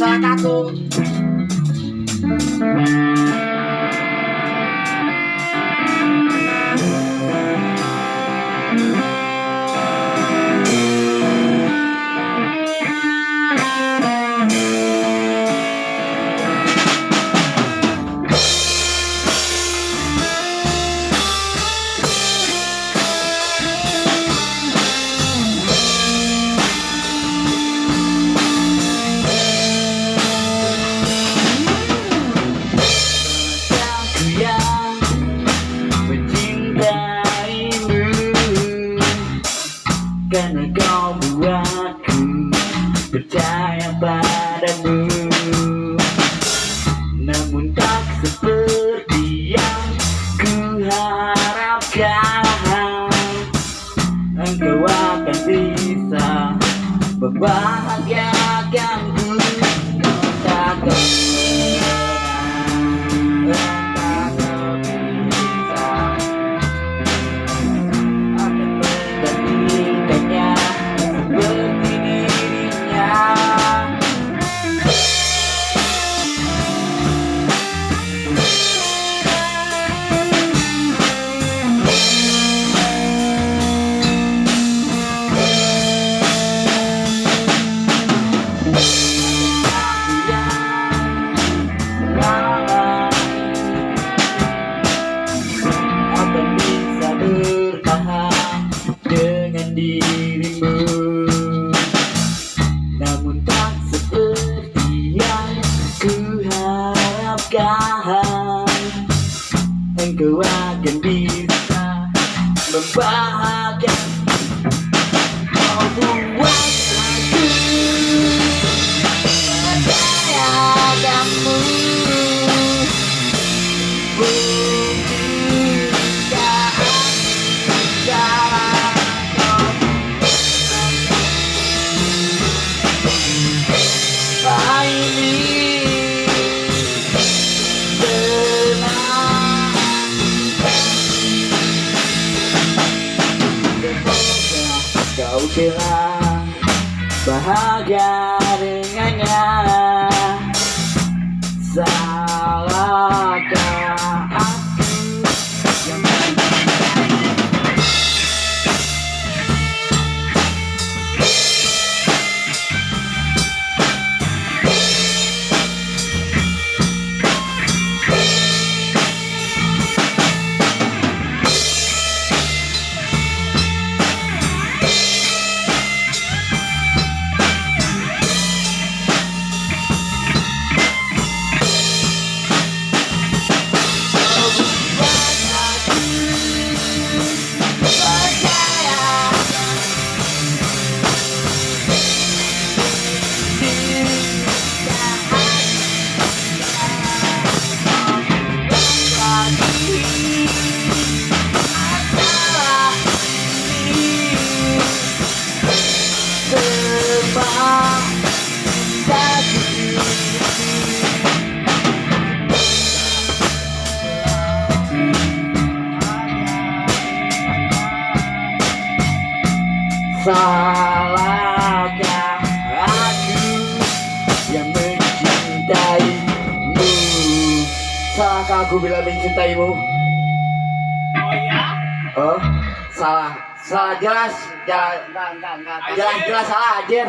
salah aku padamu. Namun tak seperti yang ku harapkan Engkau akan bisa membahagiakanku akan bisa membahagiakan Kau bilang bahagia dengannya Salahkah Salahkah aku yang mencintaimu? Salahkah aku bila mencintaimu? Oh ya? Oh, salah. Salah jelas. Jelas jelas, jelas salah anjir